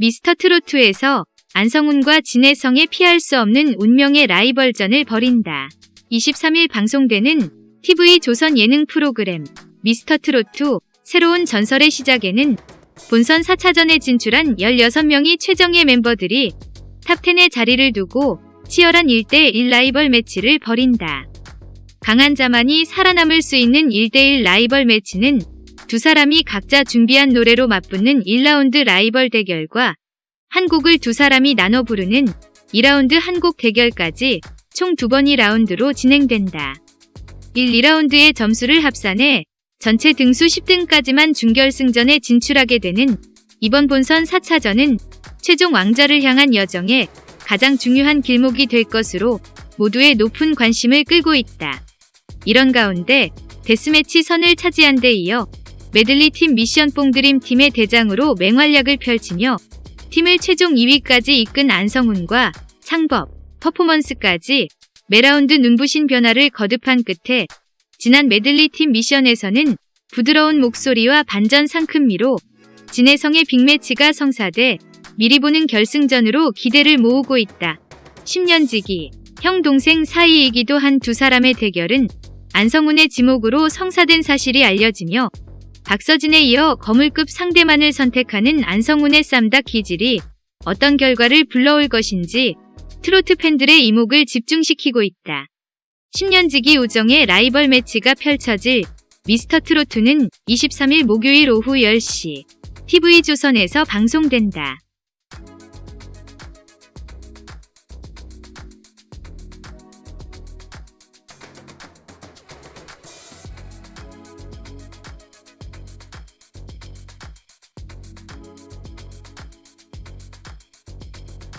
미스터 트롯에서 안성훈과 진해성의 피할 수 없는 운명의 라이벌전을 벌인다. 23일 방송되는 TV 조선 예능 프로그램 미스터 트롯 새로운 전설의 시작에는 본선 4차전에 진출한 16명의 최정예 멤버들이 top 10의 자리를 두고 치열한 1대1 라이벌 매치를 벌인다. 강한 자만이 살아남을 수 있는 1대1 라이벌 매치는 두 사람이 각자 준비한 노래로 맞붙는 1라운드 라이벌 대결과 한 곡을 두 사람이 나눠 부르는 2라운드 한 곡 대결까지 총 두 번이 라운드로 진행된다. 1, 2라운드의 점수를 합산해 전체 등수 10등까지만 준결승전에 진출하게 되는 이번 본선 4차전은 최종 왕자를 향한 여정에 가장 중요한 길목이 될 것으로 모두의 높은 관심을 끌고 있다. 이런 가운데 데스매치 선을 차지한 데 이어 메들리 팀 미션 뽕드림 팀의 대장으로 맹활약을 펼치며 팀을 최종 2위까지 이끈 안성훈과 창법, 퍼포먼스까지 매 라운드 눈부신 변화를 거듭한 끝에 지난 메들리 팀 미션에서는 부드러운 목소리와 반전 상큼미로 진해성의 빅매치가 성사돼 미리 보는 결승전으로 기대를 모으고 있다. 10년지기, 형 동생 사이이기도 한 두 사람의 대결은 안성훈의 지목으로 성사된 사실이 알려지며 박서진에 이어 거물급 상대만을 선택하는 안성훈의 쌈닭 기질이 어떤 결과를 불러올 것인지 트로트 팬들의 이목을 집중시키고 있다. 10년지기 우정의 라이벌 매치가 펼쳐질 미스터 트로트는 23일 목요일 오후 10시 TV조선에서 방송된다.